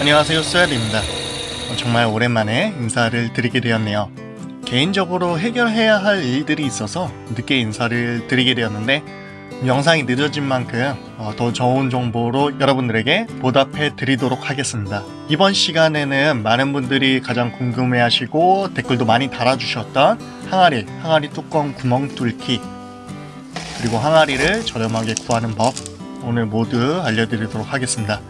안녕하세요 쏘야입니다. 정말 오랜만에 인사를 드리게 되었네요. 개인적으로 해결해야 할 일들이 있어서 늦게 인사를 드리게 되었는데 영상이 늦어진 만큼 어, 더 좋은 정보로 여러분들에게 보답해 드리도록 하겠습니다. 이번 시간에는 많은 분들이 가장 궁금해 하시고 댓글도 많이 달아주셨던 항아리, 항아리 뚜껑 구멍 뚫기 그리고 항아리를 저렴하게 구하는 법 오늘 모두 알려드리도록 하겠습니다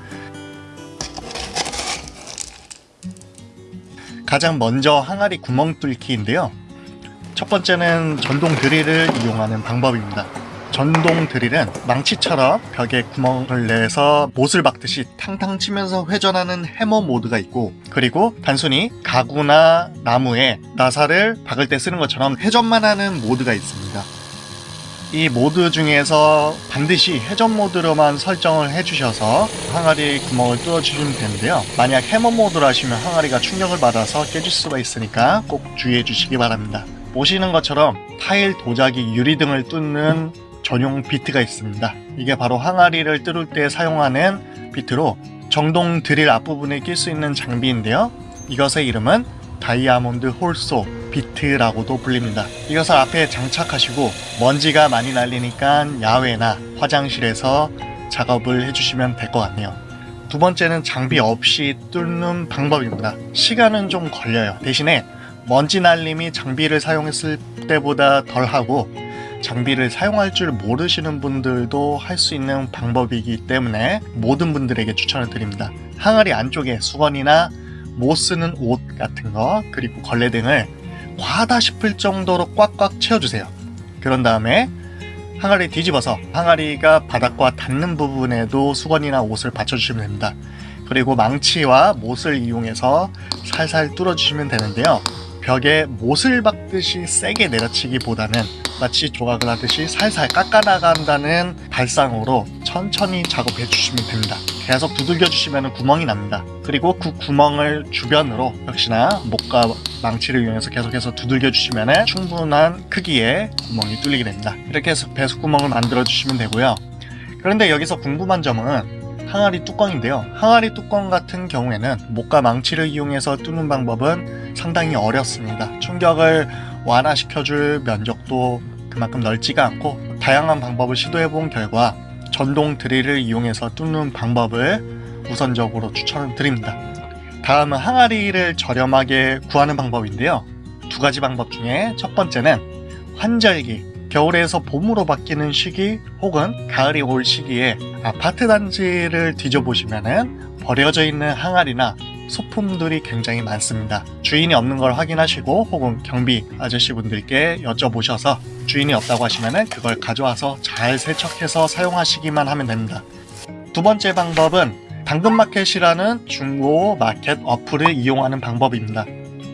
가장 먼저 항아리 구멍 뚫기인데요. 첫 번째는 전동 드릴을 이용하는 방법입니다. 전동 드릴은 망치처럼 벽에 구멍을 내서 못을 박듯이 탕탕 치면서 회전하는 해머 모드가 있고 그리고 단순히 가구나 나무에 나사를 박을 때 쓰는 것처럼 회전만 하는 모드가 있습니다. 이 모드 중에서 반드시 회전 모드로만 설정을 해주셔서 항아리 구멍을 뚫어주시면 되는데요. 만약 해머 모드로 하시면 항아리가 충격을 받아서 깨질 수가 있으니까 꼭 주의해 주시기 바랍니다. 보시는 것처럼 타일, 도자기, 유리 등을 뚫는 전용 비트가 있습니다. 이게 바로 항아리를 뚫을 때 사용하는 비트로 전동 드릴 앞부분에 낄 수 있는 장비인데요. 이것의 이름은 다이아몬드 hole saw 비트라고도 불립니다. 이것을 앞에 장착하시고 먼지가 많이 날리니까 야외나 화장실에서 작업을 해주시면 될 것 같네요. 두 번째는 장비 없이 뚫는 방법입니다. 시간은 좀 걸려요. 대신에 먼지 날림이 장비를 사용했을 때보다 덜하고 장비를 사용할 줄 모르시는 분들도 할 수 있는 방법이기 때문에 모든 분들에게 추천을 드립니다. 항아리 안쪽에 수건이나 못 쓰는 옷 같은 거 그리고 걸레 등을 과하다 싶을 정도로 꽉꽉 채워주세요. 그런 다음에 항아리 뒤집어서 항아리가 바닥과 닿는 부분에도 수건이나 옷을 받쳐주시면 됩니다. 그리고 망치와 못을 이용해서 살살 뚫어주시면 되는데요. 벽에 못을 박듯이 세게 내려치기보다는 마치 조각을 하듯이 살살 깎아나간다는 발상으로 천천히 작업해 주시면 됩니다. 계속 두들겨 주시면 구멍이 납니다. 그리고 그 구멍을 주변으로 역시나 목과 망치를 이용해서 계속해서 두들겨 주시면 충분한 크기의 구멍이 뚫리게 됩니다. 이렇게 해서 배수구멍을 만들어 주시면 되고요. 그런데 여기서 궁금한 점은 항아리 뚜껑인데요. 항아리 뚜껑 같은 경우에는 목과 망치를 이용해서 뚫는 방법은 상당히 어렵습니다. 충격을 완화시켜줄 면적도 그만큼 넓지가 않고 다양한 방법을 시도해 본 결과 전동 드릴을 이용해서 뚫는 방법을 우선적으로 추천을 드립니다. 다음은 항아리를 저렴하게 구하는 방법인데요. 두 가지 방법 중에 첫 번째는 환절기 겨울에서 봄으로 바뀌는 시기 혹은 가을이 올 시기에 아파트 단지를 뒤져보시면 버려져 있는 항아리나 소품들이 굉장히 많습니다. 주인이 없는 걸 확인하시고 혹은 경비 아저씨분들께 여쭤보셔서 주인이 없다고 하시면 그걸 가져와서 잘 세척해서 사용하시기만 하면 됩니다. 두 번째 방법은 당근마켓이라는 중고 마켓 어플을 이용하는 방법입니다.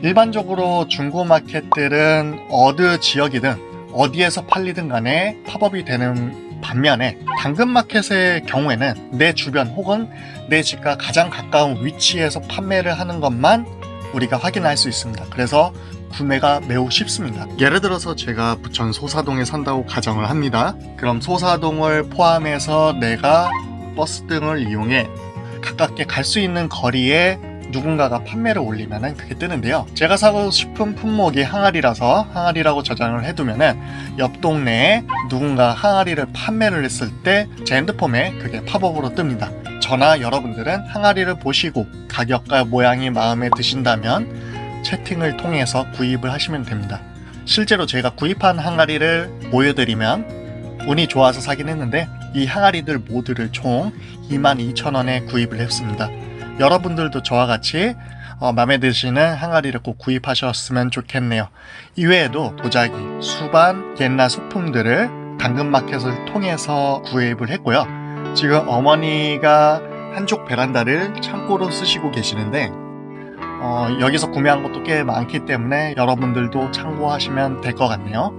일반적으로 중고 마켓들은 어느 지역이든 어디에서 팔리든 간에 팝업이 되는 반면에 당근마켓의 경우에는 내 주변 혹은 내 집과 가장 가까운 위치에서 판매를 하는 것만 우리가 확인할 수 있습니다. 그래서 구매가 매우 쉽습니다. 예를 들어서 제가 부천 소사동에 산다고 가정을 합니다. 그럼 소사동을 포함해서 내가 버스 등을 이용해 가깝게 갈 수 있는 거리에 누군가가 판매를 올리면 그게 뜨는데요. 제가 사고 싶은 품목이 항아리라서 항아리라고 저장을 해두면 옆 동네에 누군가 항아리를 판매를 했을 때 제 핸드폰에 그게 팝업으로 뜹니다. 저나 여러분들은 항아리를 보시고 가격과 모양이 마음에 드신다면 채팅을 통해서 구입을 하시면 됩니다. 실제로 제가 구입한 항아리를 보여드리면 운이 좋아서 사긴 했는데 이 항아리들 모두를 총 22,000원에 구입을 했습니다 여러분들도 저와 같이 어, 마음에 드시는 항아리를 꼭 구입하셨으면 좋겠네요. 이외에도 도자기, 수반, 옛날 소품들을 당근마켓을 통해서 구입을 했고요. 지금 어머니가 한쪽 베란다를 창고로 쓰시고 계시는데 어, 여기서 구매한 것도 꽤 많기 때문에 여러분들도 참고하시면 될 것 같네요.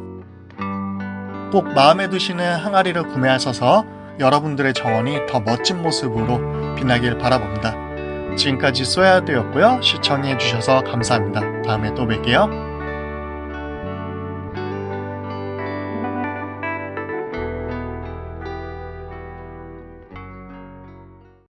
꼭 마음에 드시는 항아리를 구매하셔서 여러분들의 정원이 더 멋진 모습으로 빛나길 바라봅니다. 지금까지 쏘야 되었고요. 시청해주셔서 감사합니다. 다음에 또 뵐게요.